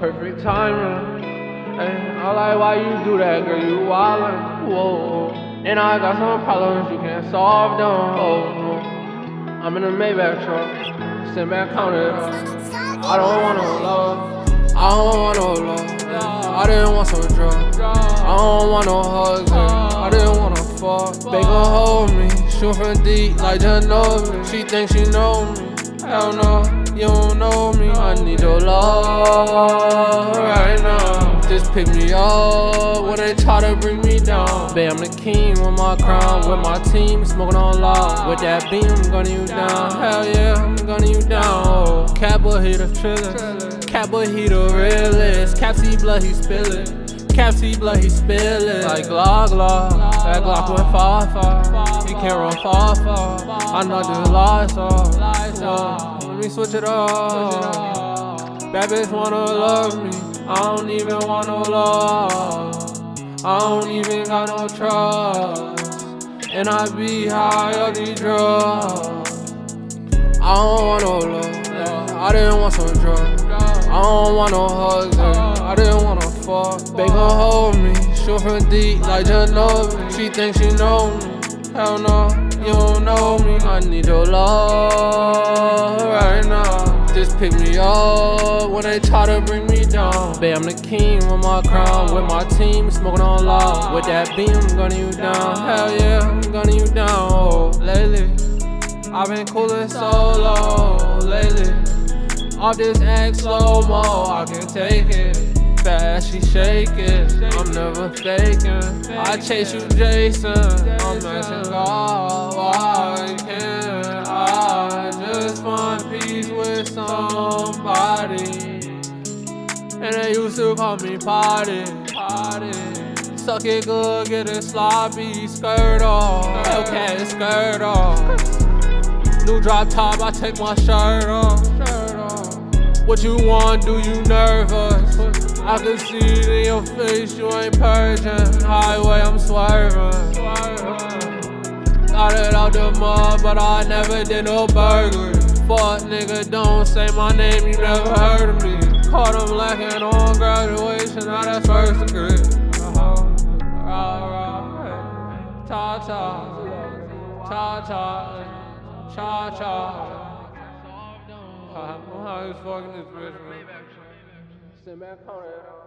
perfect timing. Hey, I like why you do that, girl. You wildin', whoa. And I got some problems you can't solve them. Oh, I'm in a Maybach truck, sitting back counted. I don't want no love. I don't want no love. I didn't want some drugs. I don't want no hugs. I didn't want to fuck. They gon' hold me, shoot from deep like Ginobili. She thinks she know me. Hell no, you don't know me. I oh, need your love right now. Just pick me up when they try to bring me down. Babe, I'm the king with my crown, with my team, smoking on loud. With that beam, I'm gunning you down. Hell yeah, I'm gunning you down. Oh, boy hit a triller. Capba he the realest. Capsy blood, he spillin'. Capsy blood, he spillin'. Like Glock, Glock. That Glock went far, far. He can't run far, far. I know the lies off. Me switch it up. Bad bitch wanna love me. I don't even want no love. I don't even got no trust. And I be high on these drugs. I don't want no love. I didn't want some drugs. I don't want no hugs. I didn't wanna fuck. They gon' hold me. Shoot from deep like Ginobili. She thinks she know me. Hell no, you don't know me. I need your love. Just pick me up when they try to bring me down. Babe, I'm the king with my crown, with my team, smoking on loud. With that beam, I'm gunning you down. Hell yeah, I'm gunning you down. Oh, lately, I've been coolin' solo lately. Off this X slow mo, I can take it. Fast, she shake it. I'm never faking. I chase you, Jason. I'm asking God And they used to call me potty, potty. Suck it good, get it sloppy, skirt off. Okay, skirt off. New drop top, I take my shirt off. What you want, do you nervous? I can see it in your face, you ain't Persian. Highway, I'm swerving. Got it out the mud, but I never did no burglary. Fuck nigga, don't say my name, you never heard of me. Caught him lacking on graduation, now that's first degree. Uh-huh. Ta ta, ta ta, cha cha. I'm high as fucking this bitch, man. Sit back on it.